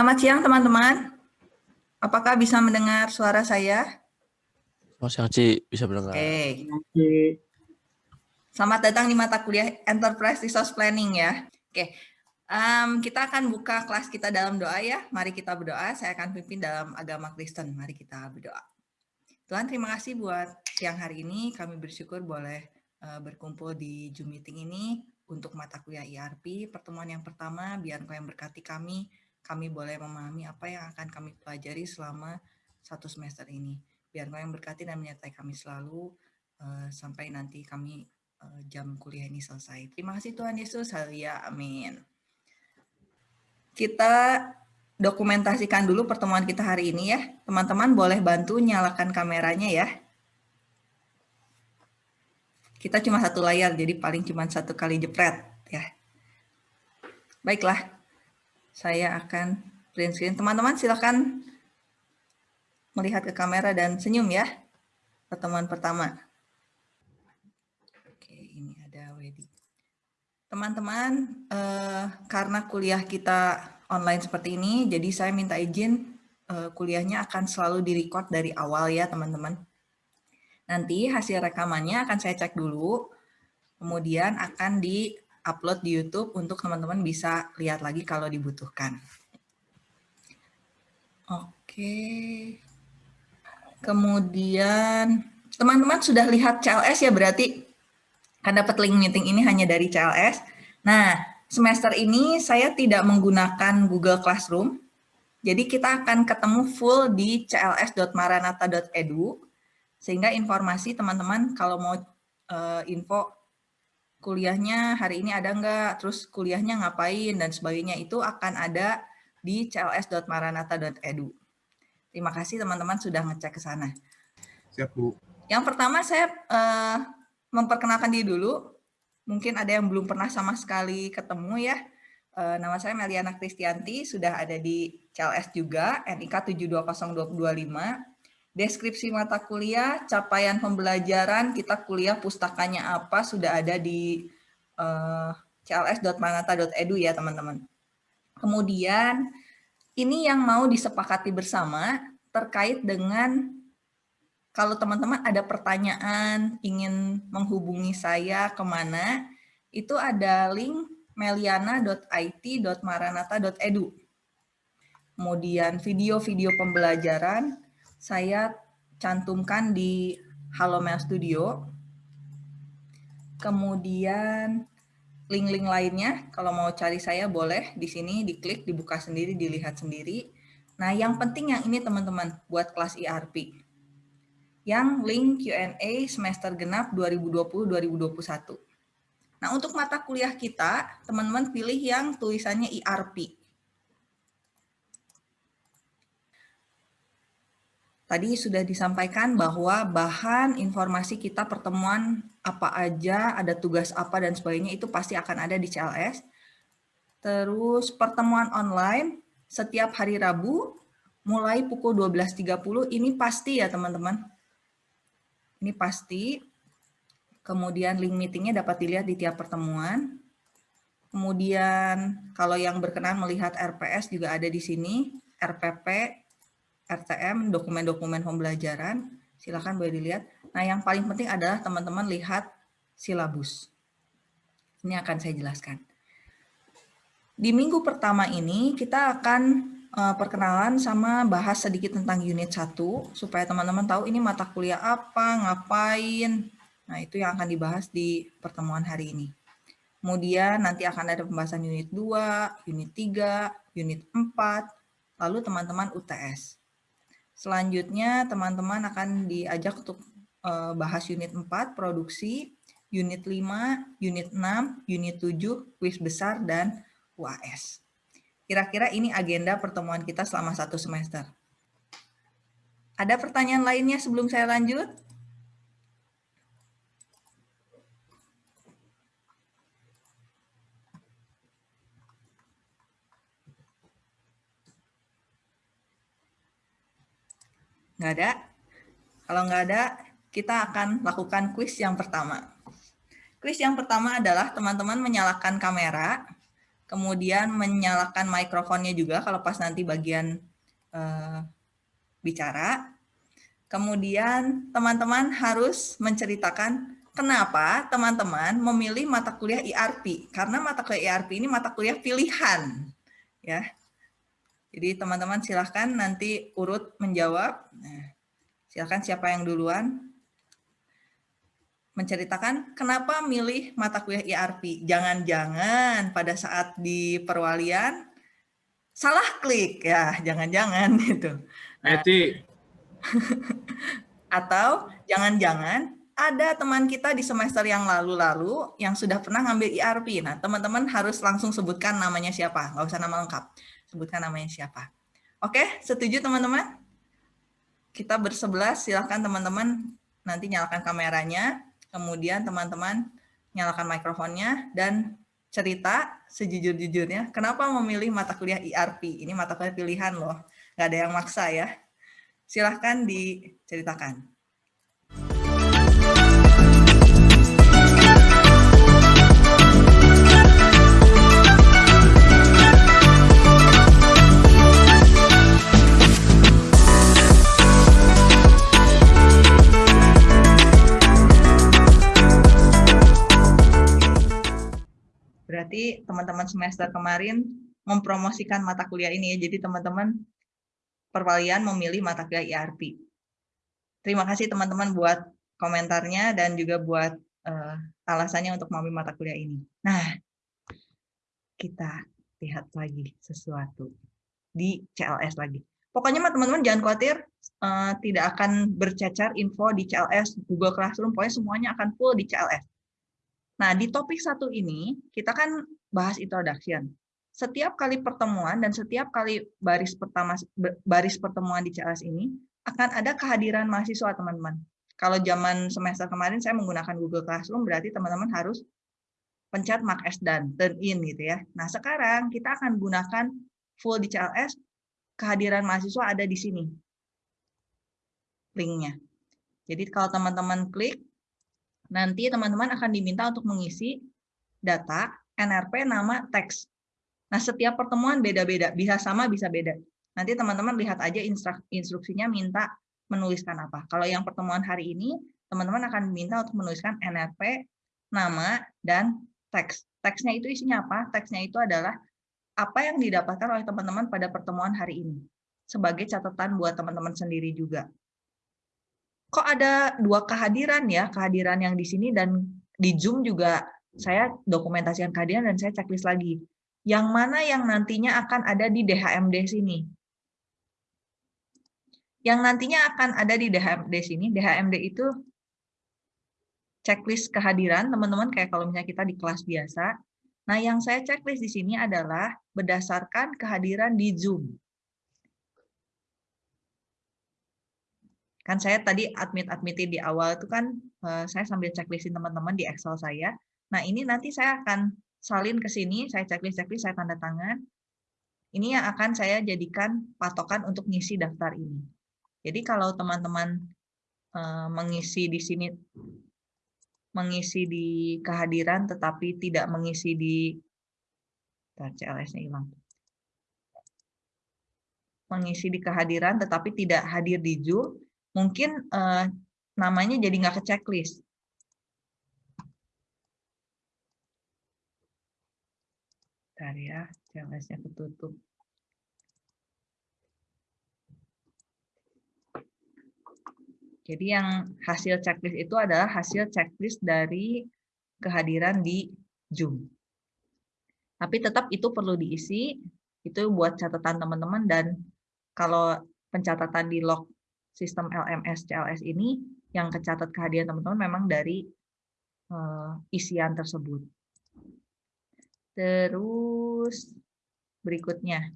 Selamat siang teman-teman. Apakah bisa mendengar suara saya? Selamat siang Ci, bisa mendengar. Oke. Selamat datang di mata kuliah Enterprise Resource Planning ya. Oke, um, kita akan buka kelas kita dalam doa ya. Mari kita berdoa. Saya akan pimpin dalam agama Kristen. Mari kita berdoa. Tuhan terima kasih buat siang hari ini. Kami bersyukur boleh uh, berkumpul di Zoom meeting ini untuk mata kuliah IRP. Pertemuan yang pertama, biar kau yang berkati kami, kami boleh memahami apa yang akan kami pelajari selama satu semester ini. Biar kau yang berkati dan menyertai kami selalu uh, sampai nanti kami uh, jam kuliah ini selesai. Terima kasih Tuhan Yesus. Haleluya. Amin. Kita dokumentasikan dulu pertemuan kita hari ini ya. Teman-teman boleh bantu nyalakan kameranya ya. Kita cuma satu layar, jadi paling cuma satu kali jepret ya. Baiklah, saya akan print screen. Teman-teman silakan melihat ke kamera dan senyum ya. Pertemuan pertama. Oke, ini ada Wedi. Teman-teman, eh, karena kuliah kita online seperti ini, jadi saya minta izin eh, kuliahnya akan selalu direcord dari awal ya teman-teman. Nanti hasil rekamannya akan saya cek dulu, kemudian akan di-upload di YouTube untuk teman-teman bisa lihat lagi kalau dibutuhkan. Oke. Kemudian, teman-teman sudah lihat CLS ya berarti? Kan dapat link meeting ini hanya dari CLS. Nah, semester ini saya tidak menggunakan Google Classroom, jadi kita akan ketemu full di cls.maranata.edu sehingga informasi teman-teman kalau mau uh, info kuliahnya hari ini ada enggak, terus kuliahnya ngapain dan sebagainya itu akan ada di cls.maranata.edu. Terima kasih teman-teman sudah ngecek ke sana. Siap, Bu. Yang pertama saya uh, memperkenalkan diri dulu. Mungkin ada yang belum pernah sama sekali ketemu ya. Uh, nama saya Meliana Kristianti, sudah ada di CLS juga, NIK 720225 deskripsi mata kuliah, capaian pembelajaran, kita kuliah pustakanya apa, sudah ada di uh, cls.manata.edu ya teman-teman. Kemudian, ini yang mau disepakati bersama terkait dengan kalau teman-teman ada pertanyaan, ingin menghubungi saya ke mana, itu ada link meliana.it.maranata.edu. Kemudian video-video pembelajaran, saya cantumkan di Halo Mail Studio. Kemudian link-link lainnya, kalau mau cari saya boleh di sini diklik, dibuka sendiri, dilihat sendiri. Nah, yang penting yang ini teman-teman buat kelas IRP. Yang link Q&A semester genap 2020-2021. Nah, untuk mata kuliah kita, teman-teman pilih yang tulisannya IRP. Tadi sudah disampaikan bahwa bahan informasi kita pertemuan apa aja, ada tugas apa dan sebagainya itu pasti akan ada di CLS. Terus pertemuan online setiap hari Rabu mulai pukul 12.30 ini pasti ya teman-teman. Ini pasti. Kemudian link meetingnya dapat dilihat di tiap pertemuan. Kemudian kalau yang berkenan melihat RPS juga ada di sini, RPP, RTM, dokumen-dokumen pembelajaran, silakan boleh dilihat. Nah, yang paling penting adalah teman-teman lihat silabus. Ini akan saya jelaskan. Di minggu pertama ini kita akan uh, perkenalan sama bahas sedikit tentang unit 1 supaya teman-teman tahu ini mata kuliah apa, ngapain. Nah, itu yang akan dibahas di pertemuan hari ini. Kemudian nanti akan ada pembahasan unit 2, unit 3, unit 4, lalu teman-teman UTS. Selanjutnya teman-teman akan diajak untuk uh, bahas unit 4 produksi, unit 5, unit 6, unit 7, kuis besar, dan UAS. Kira-kira ini agenda pertemuan kita selama satu semester. Ada pertanyaan lainnya sebelum saya lanjut? Nggak ada? Kalau nggak ada, kita akan lakukan kuis yang pertama. Kuis yang pertama adalah teman-teman menyalakan kamera, kemudian menyalakan mikrofonnya juga kalau pas nanti bagian uh, bicara. Kemudian teman-teman harus menceritakan kenapa teman-teman memilih mata kuliah IRP. Karena mata kuliah IRP ini mata kuliah pilihan. ya. Jadi teman-teman silahkan nanti urut menjawab. Nah, silahkan siapa yang duluan menceritakan kenapa milih mata kuliah IRP. Jangan-jangan pada saat di perwalian salah klik ya, jangan-jangan gitu. Nah, atau jangan-jangan ada teman kita di semester yang lalu-lalu yang sudah pernah ngambil IRP. Nah, teman-teman harus langsung sebutkan namanya siapa, nggak usah nama lengkap. Sebutkan namanya siapa. Oke, setuju teman-teman? Kita bersebelas, silahkan teman-teman nanti nyalakan kameranya kemudian teman-teman nyalakan mikrofonnya dan cerita sejujur-jujurnya kenapa memilih mata kuliah IRP. Ini mata kuliah pilihan loh, nggak ada yang maksa ya. Silahkan diceritakan. Teman-teman semester kemarin mempromosikan mata kuliah ini ya. Jadi teman-teman perwalian memilih mata kuliah IRP. Terima kasih teman-teman buat komentarnya dan juga buat uh, alasannya untuk memilih mata kuliah ini. Nah, kita lihat lagi sesuatu di CLS lagi. Pokoknya teman-teman jangan khawatir, uh, tidak akan bercecar info di CLS, Google Classroom, pokoknya semuanya akan full di CLS. Nah, di topik satu ini, kita kan bahas introduction. Setiap kali pertemuan dan setiap kali baris pertama baris pertemuan di CLS ini, akan ada kehadiran mahasiswa, teman-teman. Kalau zaman semester kemarin saya menggunakan Google Classroom, berarti teman-teman harus pencet mark as dan turn in gitu ya. Nah, sekarang kita akan gunakan full di CLS, kehadiran mahasiswa ada di sini. Linknya. Jadi kalau teman-teman klik, nanti teman-teman akan diminta untuk mengisi data, NRP, nama, teks. Nah, setiap pertemuan beda-beda, bisa sama, bisa beda. Nanti teman-teman lihat aja instruksinya minta menuliskan apa. Kalau yang pertemuan hari ini, teman-teman akan diminta untuk menuliskan NRP, nama, dan teks. Teksnya itu isinya apa? Teksnya itu adalah apa yang didapatkan oleh teman-teman pada pertemuan hari ini. Sebagai catatan buat teman-teman sendiri juga kok ada dua kehadiran ya, kehadiran yang di sini dan di Zoom juga saya dokumentasikan kehadiran dan saya checklist lagi. Yang mana yang nantinya akan ada di DHMD sini. Yang nantinya akan ada di DHMD sini, DHMD itu checklist kehadiran, teman-teman kayak kalau misalnya kita di kelas biasa. Nah, yang saya checklist di sini adalah berdasarkan kehadiran di Zoom. Kan saya tadi admit-admitin di awal itu kan uh, saya sambil checklistin teman-teman di Excel saya. Nah, ini nanti saya akan salin ke sini, saya checklist-checklist, saya tanda tangan. Ini yang akan saya jadikan patokan untuk ngisi daftar ini. Jadi kalau teman-teman uh, mengisi di sini mengisi di kehadiran tetapi tidak mengisi di CLS-nya hilang. Mengisi di kehadiran tetapi tidak hadir di Zoom, mungkin uh, namanya jadi nggak ke checklist. Bentar ya, checklistnya ketutup. Jadi yang hasil checklist itu adalah hasil checklist dari kehadiran di Zoom. Tapi tetap itu perlu diisi, itu buat catatan teman-teman dan kalau pencatatan di log sistem LMS CLS ini yang kecatat kehadiran teman-teman memang dari uh, isian tersebut. Terus berikutnya.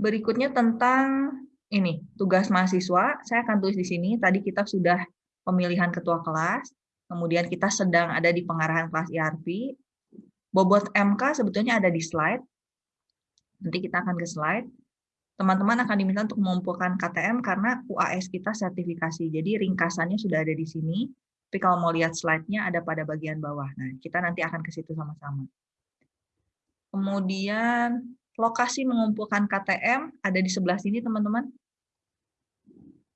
Berikutnya tentang ini, tugas mahasiswa. Saya akan tulis di sini. Tadi kita sudah pemilihan ketua kelas, kemudian kita sedang ada di pengarahan kelas IRP, Bobot MK sebetulnya ada di slide. Nanti kita akan ke slide. Teman-teman akan diminta untuk mengumpulkan KTM karena UAS kita sertifikasi. Jadi ringkasannya sudah ada di sini. Tapi kalau mau lihat slide-nya ada pada bagian bawah. Nah, kita nanti akan ke situ sama-sama. Kemudian lokasi mengumpulkan KTM ada di sebelah sini, teman-teman.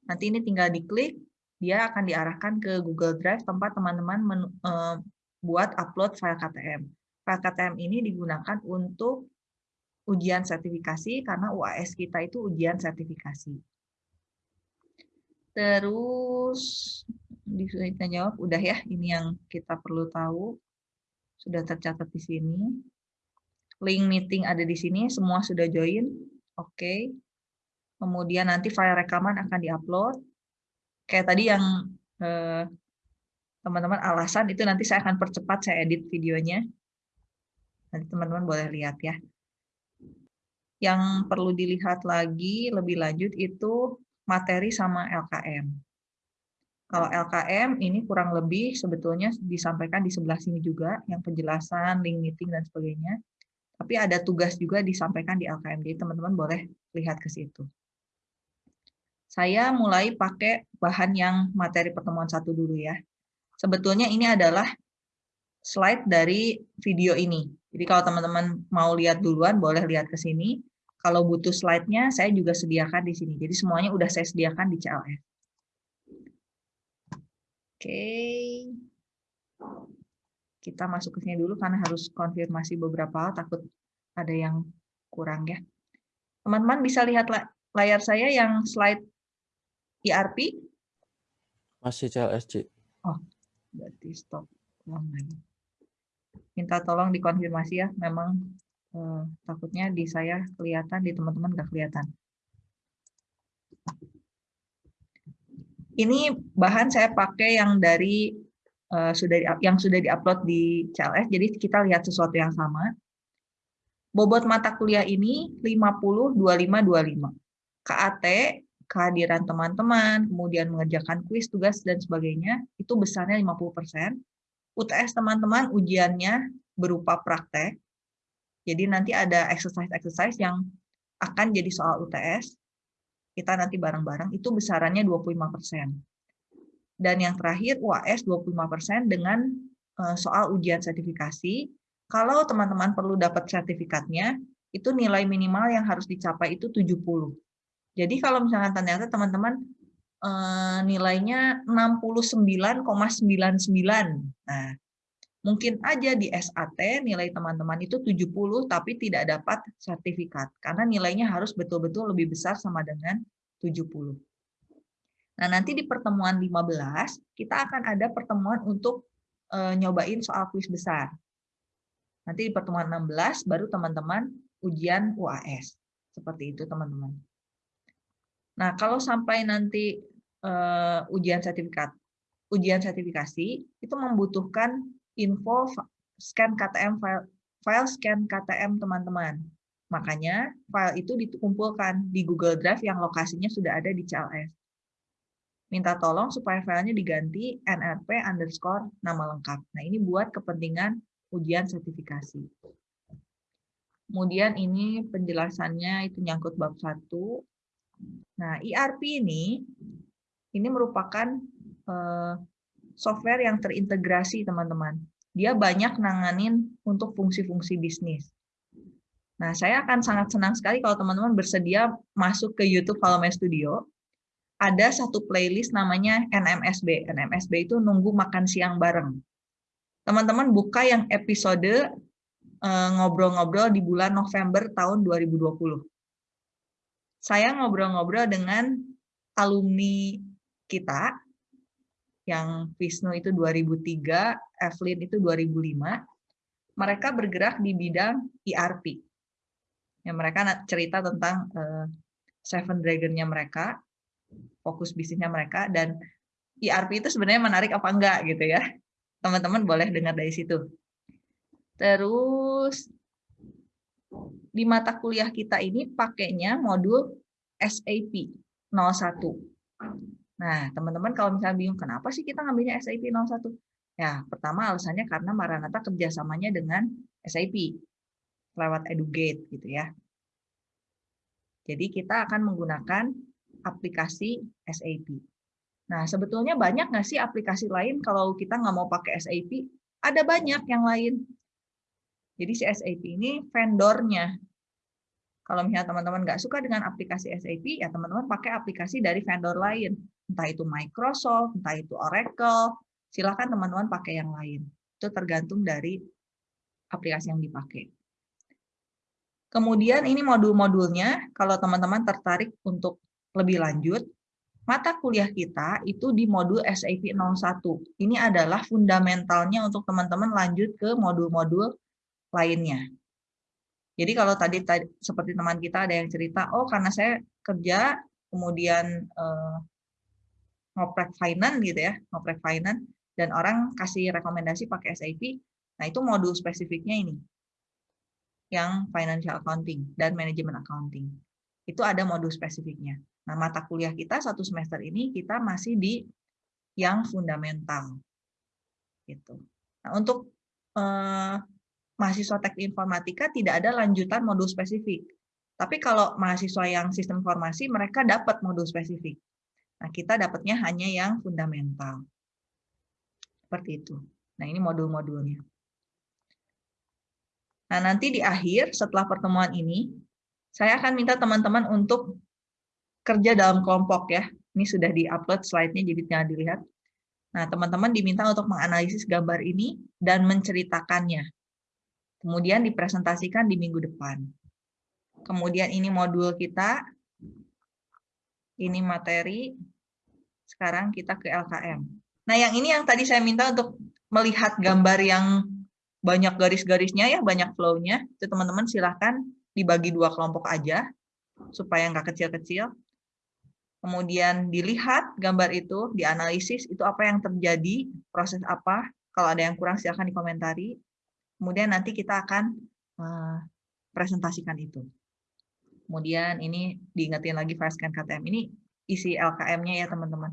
Nanti ini tinggal diklik, dia akan diarahkan ke Google Drive tempat teman-teman eh, buat upload file KTM. File KTM ini digunakan untuk ujian sertifikasi karena UAS kita itu ujian sertifikasi. Terus disuruh jawab, udah ya, ini yang kita perlu tahu. Sudah tercatat di sini. Link meeting ada di sini, semua sudah join. Oke. Okay. Kemudian nanti file rekaman akan diupload. Kayak tadi yang eh, teman-teman eh, alasan itu nanti saya akan percepat, saya edit videonya. Nanti teman-teman boleh lihat ya. Yang perlu dilihat lagi lebih lanjut itu materi sama LKM. Kalau LKM ini kurang lebih sebetulnya disampaikan di sebelah sini juga, yang penjelasan, link meeting, dan sebagainya. Tapi ada tugas juga disampaikan di LKM, jadi teman-teman boleh lihat ke situ. Saya mulai pakai bahan yang materi pertemuan satu dulu ya. Sebetulnya ini adalah slide dari video ini. Jadi kalau teman-teman mau lihat duluan, boleh lihat ke sini. Kalau butuh slide-nya, saya juga sediakan di sini. Jadi semuanya udah saya sediakan di CLS. Oke. Kita masuk ke sini dulu karena harus konfirmasi beberapa hal, takut ada yang kurang ya. Teman-teman bisa lihat layar saya yang slide ERP? Masih CLSC. Oh, berarti stop. Minta tolong dikonfirmasi ya, memang eh, takutnya di saya kelihatan, di teman-teman nggak kelihatan. Ini bahan saya pakai yang dari uh, sudah yang sudah diupload di CLS, jadi kita lihat sesuatu yang sama. Bobot mata kuliah ini 50 25 25. KAT kehadiran teman-teman, kemudian mengerjakan kuis, tugas dan sebagainya, itu besarnya 50%. UTS teman-teman ujiannya berupa praktek. Jadi nanti ada exercise-exercise yang akan jadi soal UTS kita nanti bareng-bareng itu besarannya 25%. Dan yang terakhir UAS 25% dengan eh, soal ujian sertifikasi. Kalau teman-teman perlu dapat sertifikatnya, itu nilai minimal yang harus dicapai itu 70. Jadi kalau misalkan ternyata teman-teman eh, nilainya 69,99. Nah, mungkin aja di SAT nilai teman-teman itu 70 tapi tidak dapat sertifikat karena nilainya harus betul-betul lebih besar sama dengan 70. Nah, nanti di pertemuan 15 kita akan ada pertemuan untuk e, nyobain soal kuis besar. Nanti di pertemuan 16 baru teman-teman ujian UAS. Seperti itu teman-teman. Nah, kalau sampai nanti e, ujian sertifikat ujian sertifikasi itu membutuhkan info scan KTM file, file scan KTM teman-teman. Makanya file itu dikumpulkan di Google Drive yang lokasinya sudah ada di CLS. Minta tolong supaya filenya diganti nrp underscore nama lengkap. Nah ini buat kepentingan ujian sertifikasi. Kemudian ini penjelasannya itu nyangkut bab 1. Nah ERP ini, ini merupakan eh, software yang terintegrasi, teman-teman. Dia banyak nanganin untuk fungsi-fungsi bisnis. Nah, saya akan sangat senang sekali kalau teman-teman bersedia masuk ke YouTube Valome Studio. Ada satu playlist namanya NMSB. NMSB itu nunggu makan siang bareng. Teman-teman buka yang episode eh, ngobrol-ngobrol di bulan November tahun 2020. Saya ngobrol-ngobrol dengan alumni kita yang Wisnu itu 2003, Evelyn itu 2005, mereka bergerak di bidang ERP. Ya, mereka cerita tentang uh, Seven Dragon-nya mereka, fokus bisnisnya mereka, dan ERP itu sebenarnya menarik apa enggak gitu ya. Teman-teman boleh dengar dari situ. Terus di mata kuliah kita ini pakainya modul SAP 01. Nah, teman-teman kalau misalnya bingung, kenapa sih kita ngambilnya SAP 01? Ya, pertama alasannya karena Maranatha kerjasamanya dengan SAP lewat Edugate gitu ya. Jadi kita akan menggunakan aplikasi SAP. Nah, sebetulnya banyak nggak sih aplikasi lain kalau kita nggak mau pakai SAP? Ada banyak yang lain. Jadi si SAP ini vendornya. Kalau misalnya teman-teman nggak suka dengan aplikasi SAP, ya teman-teman pakai aplikasi dari vendor lain. Entah itu Microsoft, entah itu Oracle, silakan teman-teman pakai yang lain. Itu tergantung dari aplikasi yang dipakai. Kemudian ini modul-modulnya, kalau teman-teman tertarik untuk lebih lanjut, mata kuliah kita itu di modul SAP 01. Ini adalah fundamentalnya untuk teman-teman lanjut ke modul-modul lainnya. Jadi kalau tadi, tadi seperti teman kita ada yang cerita, oh karena saya kerja, kemudian eh, ngoprek finance gitu ya, ngoprek finance, dan orang kasih rekomendasi pakai SAP, nah itu modul spesifiknya ini yang financial accounting dan manajemen accounting. Itu ada modul spesifiknya. Nah, mata kuliah kita satu semester ini kita masih di yang fundamental. Gitu. Nah, untuk eh, mahasiswa teknik informatika tidak ada lanjutan modul spesifik. Tapi kalau mahasiswa yang sistem informasi, mereka dapat modul spesifik. Nah, kita dapatnya hanya yang fundamental. Seperti itu. Nah, ini modul-modulnya. Nah, nanti di akhir setelah pertemuan ini, saya akan minta teman-teman untuk kerja dalam kelompok ya. Ini sudah di-upload slide-nya, jadi tinggal dilihat. Nah, teman-teman diminta untuk menganalisis gambar ini dan menceritakannya. Kemudian dipresentasikan di minggu depan. Kemudian ini modul kita. Ini materi. Sekarang kita ke LKM. Nah, yang ini yang tadi saya minta untuk melihat gambar yang banyak garis-garisnya ya, banyak flow-nya, itu teman-teman silahkan dibagi dua kelompok aja, supaya nggak kecil-kecil. Kemudian dilihat gambar itu, dianalisis itu apa yang terjadi, proses apa, kalau ada yang kurang silahkan dikomentari. Kemudian nanti kita akan uh, presentasikan itu. Kemudian ini diingetin lagi Scan KTM. Ini isi LKM-nya ya teman-teman.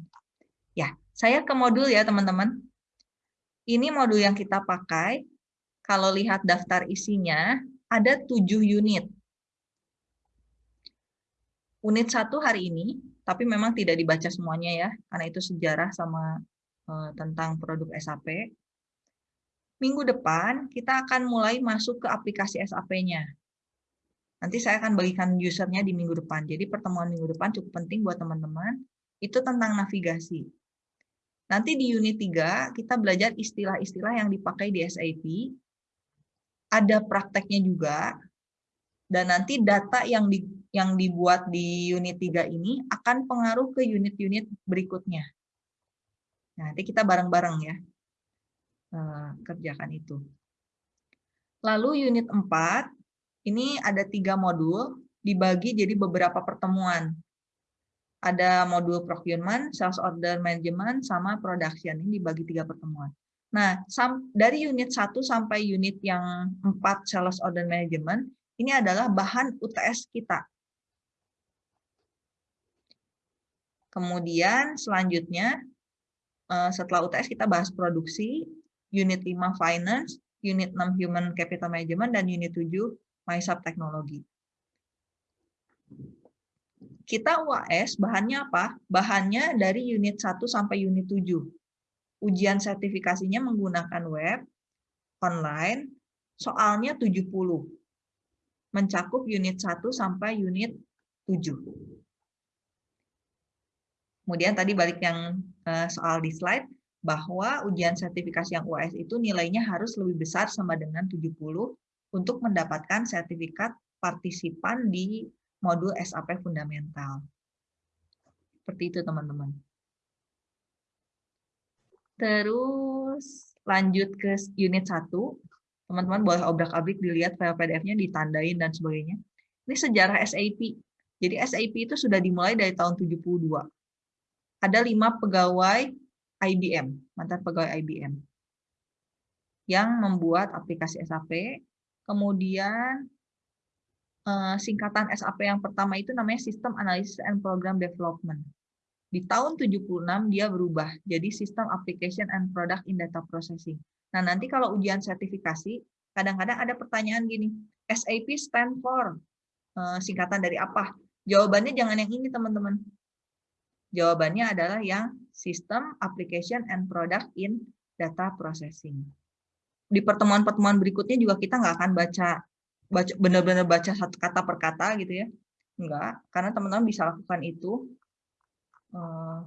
Ya, saya ke modul ya teman-teman. Ini modul yang kita pakai kalau lihat daftar isinya, ada tujuh unit. Unit satu hari ini, tapi memang tidak dibaca semuanya ya, karena itu sejarah sama uh, tentang produk SAP. Minggu depan, kita akan mulai masuk ke aplikasi SAP-nya. Nanti saya akan bagikan usernya di minggu depan. Jadi pertemuan minggu depan cukup penting buat teman-teman. Itu tentang navigasi. Nanti di unit 3, kita belajar istilah-istilah yang dipakai di SAP ada prakteknya juga, dan nanti data yang di, yang dibuat di unit 3 ini akan pengaruh ke unit-unit berikutnya. Nah, nanti kita bareng-bareng ya eh, kerjakan itu. Lalu unit 4, ini ada tiga modul, dibagi jadi beberapa pertemuan. Ada modul procurement, sales order management, sama production. Ini dibagi tiga pertemuan. Nah, dari unit 1 sampai unit yang 4 sales order management, ini adalah bahan UTS kita. Kemudian selanjutnya, eh, setelah UTS kita bahas produksi, unit 5 finance, unit 6 human capital management, dan unit 7 MySub teknologi. Kita UAS bahannya apa? Bahannya dari unit 1 sampai unit 7 ujian sertifikasinya menggunakan web, online, soalnya 70. Mencakup unit 1 sampai unit 7. Kemudian tadi balik yang eh, soal di slide, bahwa ujian sertifikasi yang UAS itu nilainya harus lebih besar sama dengan 70 untuk mendapatkan sertifikat partisipan di modul SAP Fundamental. Seperti itu teman-teman. Terus lanjut ke unit 1. Teman-teman boleh obrak-abrik dilihat file PDF-nya, ditandain dan sebagainya. Ini sejarah SAP. Jadi SAP itu sudah dimulai dari tahun 72. Ada lima pegawai IBM, mantan pegawai IBM, yang membuat aplikasi SAP. Kemudian eh, singkatan SAP yang pertama itu namanya System Analysis and Program Development. Di tahun 76 dia berubah jadi System Application and Product in Data Processing. Nah, nanti kalau ujian sertifikasi, kadang-kadang ada pertanyaan gini, SAP stand for, eh, singkatan dari apa? Jawabannya jangan yang ini, teman-teman. Jawabannya adalah yang System, Application, and Product in Data Processing. Di pertemuan-pertemuan berikutnya juga kita nggak akan baca baca benar-benar baca satu kata per kata gitu ya. Enggak, karena teman-teman bisa lakukan itu. Eh,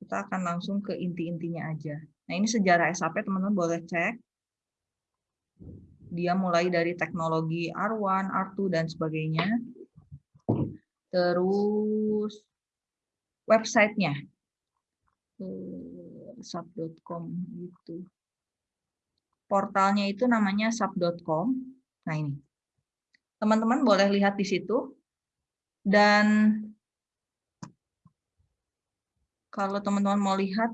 kita akan langsung ke inti-intinya aja. Nah, ini sejarah SAP, teman-teman boleh cek. Dia mulai dari teknologi R1, R2, dan sebagainya. Terus websitenya. Sub.com gitu. Portalnya itu namanya sub.com. Nah, ini. Teman-teman boleh lihat di situ. Dan kalau teman-teman mau lihat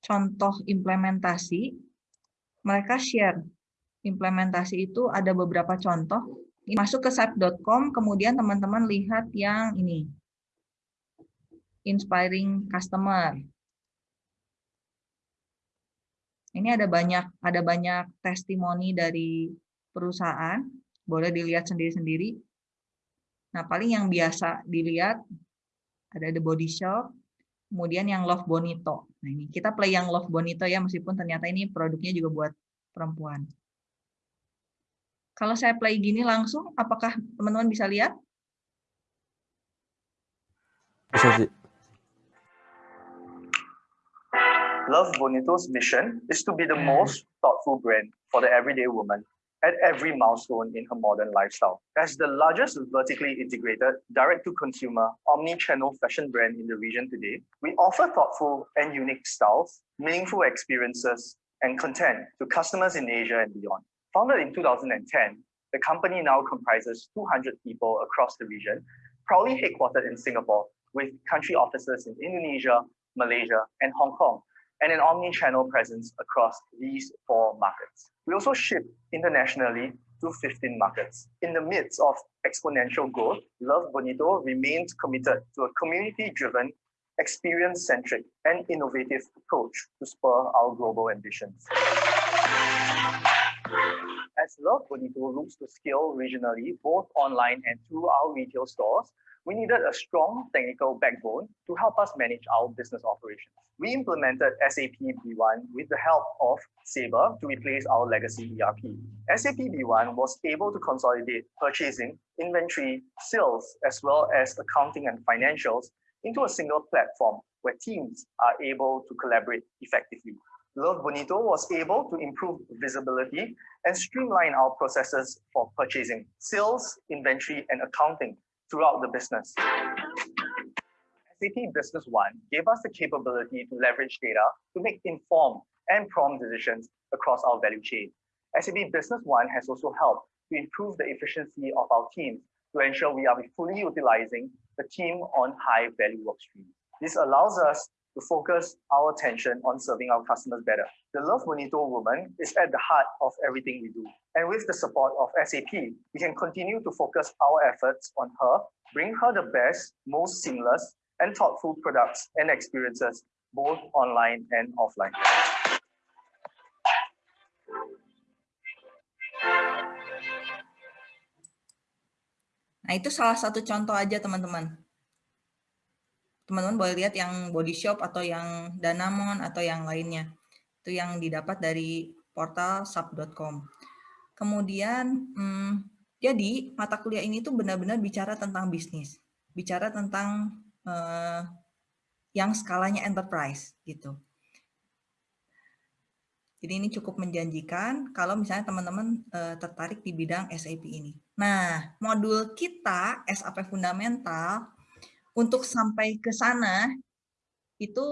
contoh implementasi, mereka share implementasi itu ada beberapa contoh. Masuk ke site.com, kemudian teman-teman lihat yang ini, inspiring customer. Ini ada banyak ada banyak testimoni dari perusahaan, boleh dilihat sendiri-sendiri. Nah, paling yang biasa dilihat ada The Body Shop, kemudian yang Love Bonito. Nah, ini kita play yang Love Bonito ya, meskipun ternyata ini produknya juga buat perempuan. Kalau saya play gini langsung, apakah teman-teman bisa lihat? Bisa, Love Bonito's mission is to be the mm. most thoughtful brand for the everyday woman at every milestone in her modern lifestyle. As the largest vertically integrated, direct-to-consumer, omni-channel fashion brand in the region today, we offer thoughtful and unique styles, meaningful experiences, and content to customers in Asia and beyond. Founded in 2010, the company now comprises 200 people across the region, proudly headquartered in Singapore, with country offices in Indonesia, Malaysia, and Hong Kong, and an omni-channel presence across these four markets. We also ship internationally to 15 markets. In the midst of exponential growth, Love Bonito remains committed to a community-driven, experience-centric, and innovative approach to spur our global ambitions. As Love Bonito looks to scale regionally, both online and through our retail stores, we needed a strong technical backbone to help us manage our business operations. We implemented SAP B1 with the help of Sabre to replace our legacy ERP. SAP B1 was able to consolidate purchasing, inventory, sales, as well as accounting and financials into a single platform where teams are able to collaborate effectively. Love Bonito was able to improve visibility and streamline our processes for purchasing, sales, inventory, and accounting throughout the business. SAP Business One gave us the capability to leverage data to make informed and prompt decisions across our value chain. SAP Business One has also helped to improve the efficiency of our teams to ensure we are fully utilizing the team on high value work streams. This allows us to focus our attention on serving our customers better. The Love Bonito woman is at the heart of everything we do. And with the support of SAP, we can continue to focus our efforts on her, bring her the best, most seamless, and thoughtful products and experiences, both online and offline. Nah, itu salah satu contoh aja, teman-teman teman-teman boleh lihat yang body shop atau yang Danamon atau yang lainnya. Itu yang didapat dari portal sub.com. Kemudian, hmm, jadi mata kuliah ini tuh benar-benar bicara tentang bisnis, bicara tentang eh, yang skalanya enterprise gitu. Jadi ini cukup menjanjikan kalau misalnya teman-teman uh, tertarik di bidang SAP ini. Nah, modul kita SAP Fundamental untuk sampai ke sana itu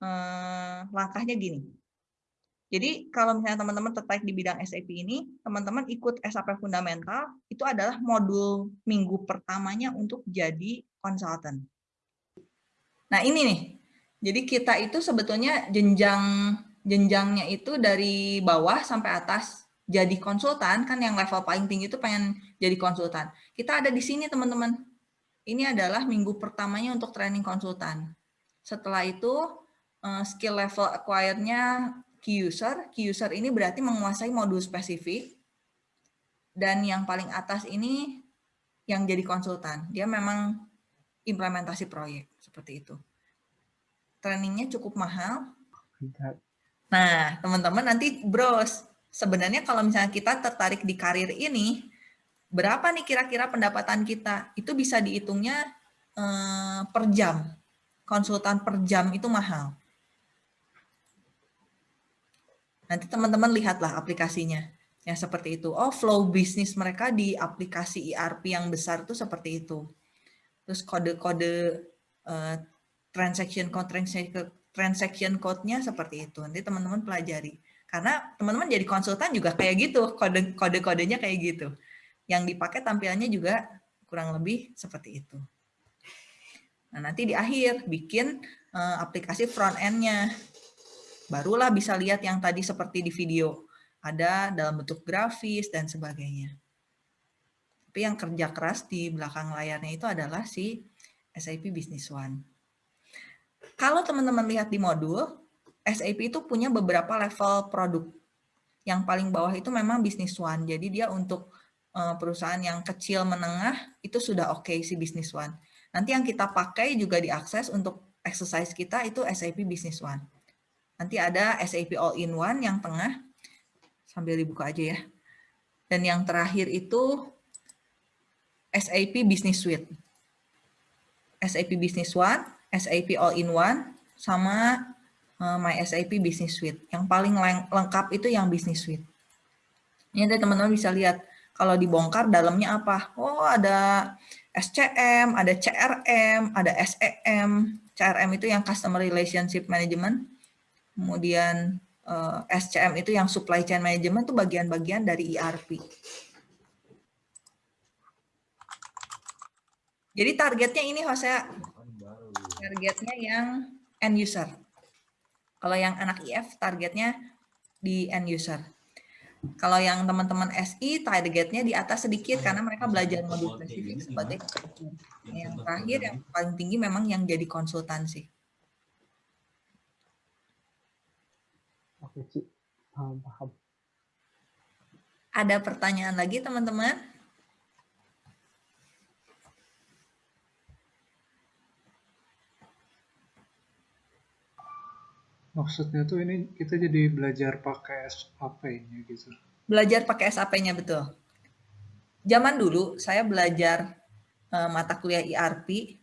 eh, langkahnya gini. Jadi kalau misalnya teman-teman tertarik di bidang SAP ini, teman-teman ikut SAP Fundamental, itu adalah modul minggu pertamanya untuk jadi konsultan. Nah ini nih, jadi kita itu sebetulnya jenjang jenjangnya itu dari bawah sampai atas jadi konsultan, kan yang level paling tinggi itu pengen jadi konsultan. Kita ada di sini teman-teman, ini adalah minggu pertamanya untuk training konsultan. Setelah itu eh, skill level acquire-nya key user. Key user ini berarti menguasai modul spesifik. Dan yang paling atas ini yang jadi konsultan. Dia memang implementasi proyek seperti itu. Trainingnya cukup mahal. Nah, teman-teman nanti bros, sebenarnya kalau misalnya kita tertarik di karir ini, berapa nih kira-kira pendapatan kita? Itu bisa dihitungnya eh, per jam. Konsultan per jam itu mahal. Nanti teman-teman lihatlah aplikasinya. yang seperti itu. Oh, flow bisnis mereka di aplikasi ERP yang besar itu seperti itu. Terus kode-kode uh, transaction code transaction code-nya seperti itu. Nanti teman-teman pelajari. Karena teman-teman jadi konsultan juga kayak gitu, kode kode-kodenya kayak gitu. Yang dipakai tampilannya juga kurang lebih seperti itu. Nah, nanti di akhir bikin uh, aplikasi front end-nya barulah bisa lihat yang tadi seperti di video. Ada dalam bentuk grafis dan sebagainya. Tapi yang kerja keras di belakang layarnya itu adalah si SAP Business One. Kalau teman-teman lihat di modul, SAP itu punya beberapa level produk. Yang paling bawah itu memang Business One. Jadi dia untuk perusahaan yang kecil menengah itu sudah oke okay, si Business One. Nanti yang kita pakai juga diakses untuk exercise kita itu SAP Business One. Nanti ada SAP All-in-One yang tengah, sambil dibuka aja ya. Dan yang terakhir itu SAP Business Suite. SAP Business One, SAP All-in-One, sama uh, My SAP Business Suite. Yang paling lengkap itu yang Business Suite. Ini teman-teman bisa lihat, kalau dibongkar dalamnya apa? Oh ada SCM, ada CRM, ada SEM. CRM itu yang Customer Relationship Management kemudian eh, SCM itu yang supply chain management itu bagian-bagian dari ERP. Jadi targetnya ini Jose, targetnya yang end user. Kalau yang anak IF targetnya di end user. Kalau yang teman-teman SI targetnya di atas sedikit karena mereka belajar modul spesifik sebagai yang terakhir yang paling tinggi memang yang jadi konsultansi. Oke, Ci. Paham, paham. Ada pertanyaan lagi, teman-teman? Maksudnya tuh ini kita jadi belajar pakai SAP-nya gitu. Belajar pakai SAP-nya, betul. Zaman dulu, saya belajar uh, mata kuliah ERP,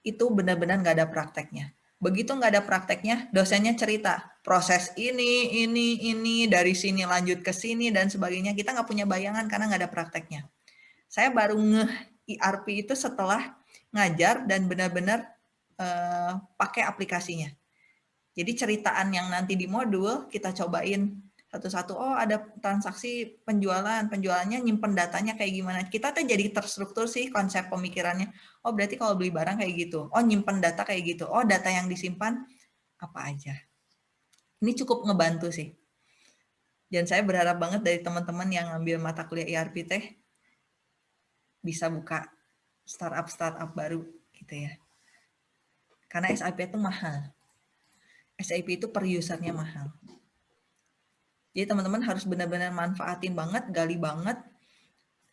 itu benar-benar nggak ada prakteknya. Begitu nggak ada prakteknya, dosennya cerita proses ini, ini, ini, dari sini lanjut ke sini dan sebagainya. Kita nggak punya bayangan karena nggak ada prakteknya. Saya baru nge ERP itu setelah ngajar dan benar-benar uh, pakai aplikasinya. Jadi ceritaan yang nanti di modul kita cobain satu-satu. Oh ada transaksi penjualan, penjualannya nyimpen datanya kayak gimana. Kita tuh jadi terstruktur sih konsep pemikirannya. Oh berarti kalau beli barang kayak gitu. Oh nyimpen data kayak gitu. Oh data yang disimpan apa aja. Ini cukup ngebantu sih. Dan saya berharap banget dari teman-teman yang ngambil mata kuliah ERP teh bisa buka startup-startup baru gitu ya. Karena SAP itu mahal. SAP itu per usernya mahal. Jadi teman-teman harus benar-benar manfaatin banget, gali banget.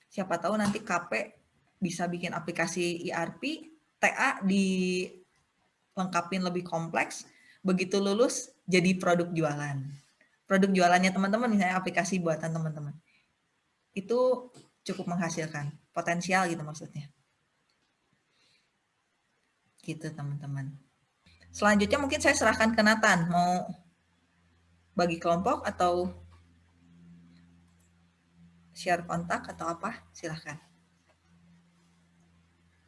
Siapa tahu nanti KP bisa bikin aplikasi ERP, TA dilengkapin lebih kompleks, begitu lulus jadi produk jualan. Produk jualannya teman-teman, misalnya aplikasi buatan teman-teman. Itu cukup menghasilkan, potensial gitu maksudnya. Gitu teman-teman. Selanjutnya mungkin saya serahkan ke Nathan, mau bagi kelompok atau share kontak atau apa? Silahkan.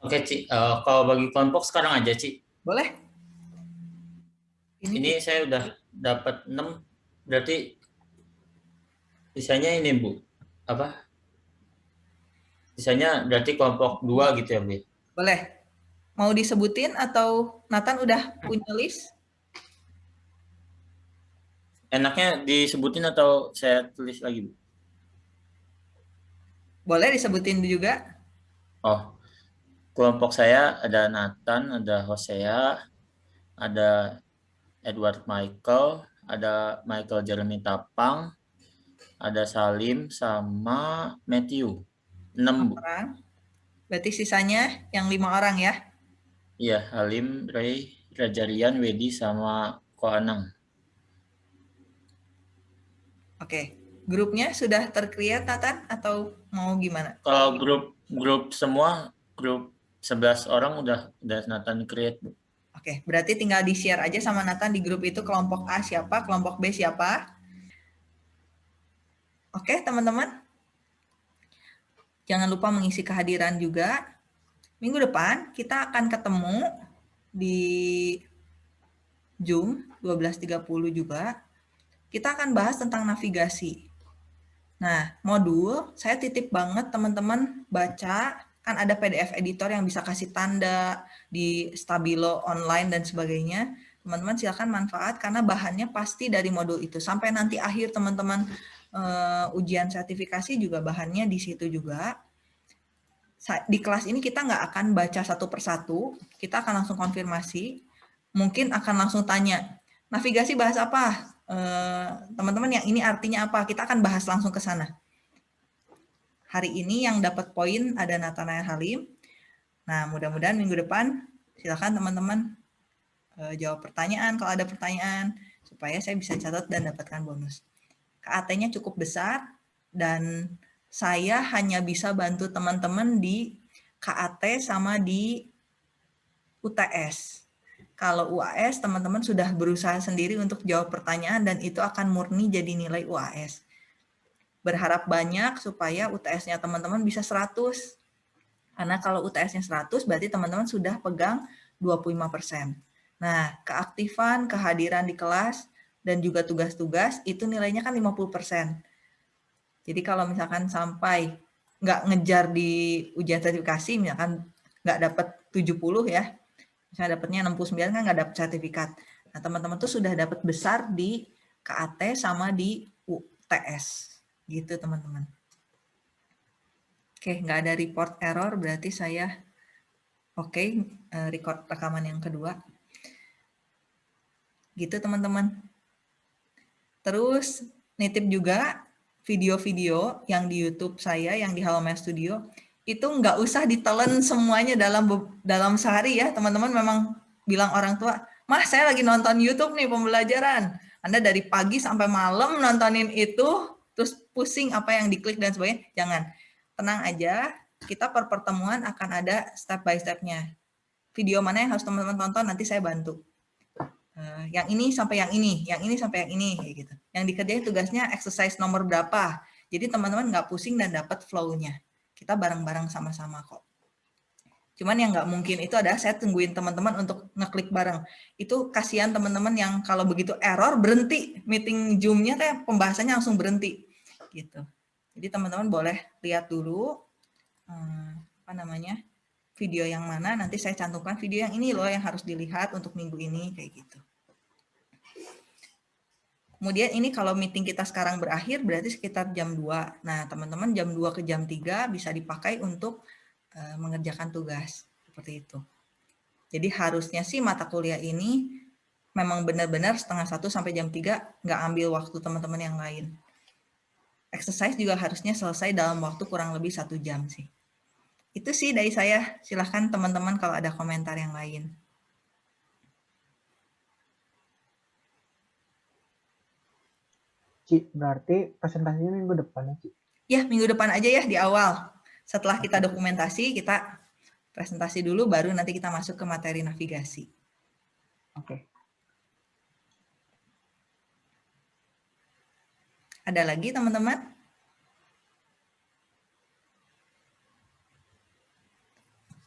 Oke, Ci. Uh, kalau bagi kelompok sekarang aja, Ci. Boleh. Ini, ini saya udah dapat 6, berarti sisanya ini, Bu. Apa? Sisanya berarti kelompok 2 gitu ya, Bu? Boleh. Mau disebutin atau Nathan udah punya list? enaknya disebutin atau saya tulis lagi, Bu? Boleh disebutin juga. Oh, kelompok saya ada Nathan, ada Hosea, ada Edward Michael, ada Michael Jeremy Tapang, ada Salim, sama Matthew. Enam, Bu. Berarti sisanya yang lima orang ya? Iya, Halim, Ray, Rajarian, Wedi, sama Ko Anang. Oke. Grupnya sudah terkreat, Nathan? Atau mau gimana? Kalau grup grup semua, grup 11 orang udah udah Nathan create, Bu. Oke, berarti tinggal di-share aja sama Nathan di grup itu kelompok A siapa, kelompok B siapa. Oke, teman-teman. Jangan lupa mengisi kehadiran juga. Minggu depan kita akan ketemu di Zoom 12.30 juga. Kita akan bahas tentang navigasi. Nah, modul saya titip banget teman-teman baca kan ada PDF editor yang bisa kasih tanda di Stabilo online dan sebagainya. Teman-teman silakan manfaat karena bahannya pasti dari modul itu. Sampai nanti akhir teman-teman uh, ujian sertifikasi juga bahannya di situ juga. Di kelas ini kita nggak akan baca satu persatu, kita akan langsung konfirmasi. Mungkin akan langsung tanya, navigasi bahas apa? Eh, teman-teman yang ini artinya apa? Kita akan bahas langsung ke sana hari ini yang dapat poin ada Nathanael Halim. Nah, mudah-mudahan minggu depan silakan teman-teman uh, jawab pertanyaan kalau ada pertanyaan supaya saya bisa catat dan dapatkan bonus. KAT-nya cukup besar dan saya hanya bisa bantu teman-teman di KAT sama di UTS. Kalau UAS, teman-teman sudah berusaha sendiri untuk jawab pertanyaan dan itu akan murni jadi nilai UAS berharap banyak supaya UTS-nya teman-teman bisa 100. Karena kalau UTS-nya 100 berarti teman-teman sudah pegang 25%. Nah, keaktifan, kehadiran di kelas, dan juga tugas-tugas itu nilainya kan 50%. Jadi kalau misalkan sampai nggak ngejar di ujian sertifikasi, misalkan nggak dapat 70 ya, misalnya dapatnya 69 kan nggak dapat sertifikat. Nah, teman-teman tuh sudah dapat besar di KAT sama di UTS. Gitu teman-teman. Oke, nggak ada report error, berarti saya oke okay, eh, record rekaman yang kedua. Gitu teman-teman. Terus nitip juga video-video yang di YouTube saya, yang di Halo Studio, itu nggak usah ditelan semuanya dalam dalam sehari ya, teman-teman memang bilang orang tua, mah saya lagi nonton YouTube nih pembelajaran. Anda dari pagi sampai malam nontonin itu, terus pusing apa yang diklik dan sebagainya, jangan. Tenang aja, kita per pertemuan akan ada step by stepnya. Video mana yang harus teman-teman tonton, nanti saya bantu. Uh, yang ini sampai yang ini, yang ini sampai yang ini, kayak gitu. Yang dikerjain tugasnya exercise nomor berapa. Jadi teman-teman nggak pusing dan dapat flow-nya. Kita bareng-bareng sama-sama kok. Cuman yang nggak mungkin itu adalah saya tungguin teman-teman untuk ngeklik bareng. Itu kasihan teman-teman yang kalau begitu error berhenti meeting Zoom-nya teh pembahasannya langsung berhenti gitu. Jadi teman-teman boleh lihat dulu hmm, apa namanya video yang mana. Nanti saya cantumkan video yang ini loh yang harus dilihat untuk minggu ini kayak gitu. Kemudian ini kalau meeting kita sekarang berakhir berarti sekitar jam 2. Nah, teman-teman jam 2 ke jam 3 bisa dipakai untuk uh, mengerjakan tugas. Seperti itu. Jadi harusnya sih mata kuliah ini memang benar-benar setengah satu sampai jam 3 nggak ambil waktu teman-teman yang lain exercise juga harusnya selesai dalam waktu kurang lebih satu jam sih. Itu sih dari saya. Silahkan teman-teman kalau ada komentar yang lain. Ci, berarti presentasinya minggu depan ya, Ci? Ya, minggu depan aja ya di awal. Setelah kita dokumentasi, kita presentasi dulu, baru nanti kita masuk ke materi navigasi. Oke. Ada lagi teman-teman?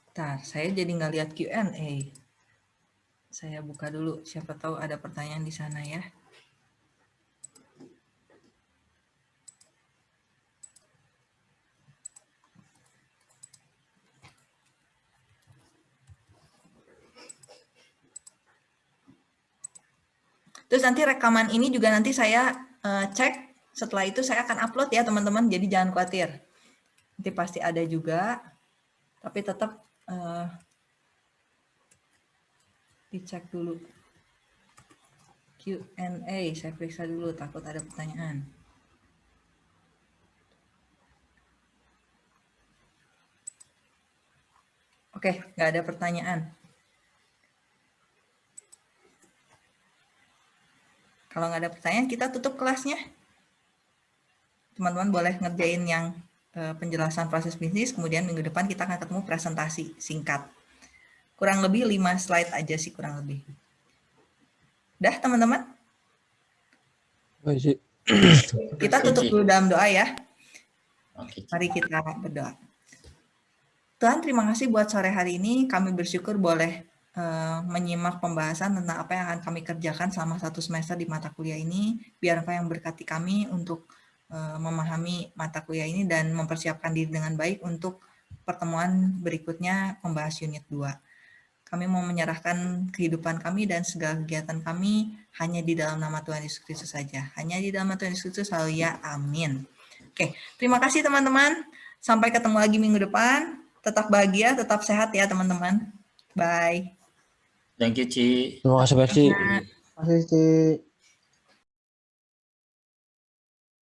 Bentar, saya jadi nggak lihat Q&A. Saya buka dulu, siapa tahu ada pertanyaan di sana ya. Terus nanti rekaman ini juga nanti saya uh, cek setelah itu saya akan upload ya teman-teman, jadi jangan khawatir. Nanti pasti ada juga, tapi tetap uh, dicek dulu. Q&A, saya periksa dulu, takut ada pertanyaan. Oke, nggak ada pertanyaan. Kalau nggak ada pertanyaan, kita tutup kelasnya. Teman-teman boleh ngerjain yang eh, penjelasan proses bisnis, kemudian minggu depan kita akan ketemu presentasi singkat. Kurang lebih 5 slide aja sih, kurang lebih. Udah, teman-teman? Kita tutup dulu dalam doa ya. Oke. Mari kita berdoa. Tuhan, terima kasih buat sore hari ini. Kami bersyukur boleh eh, menyimak pembahasan tentang apa yang akan kami kerjakan selama satu semester di mata kuliah ini. Biar apa yang berkati kami untuk eh, memahami mata kuliah ini dan mempersiapkan diri dengan baik untuk pertemuan berikutnya membahas unit 2. Kami mau menyerahkan kehidupan kami dan segala kegiatan kami hanya di dalam nama Tuhan Yesus Kristus saja. Hanya di dalam nama Tuhan Yesus Kristus, haleluya, amin. Oke, terima kasih teman-teman. Sampai ketemu lagi minggu depan. Tetap bahagia, tetap sehat ya teman-teman. Bye. Thank you, Ci. Terima kasih Ci. Masih Ci.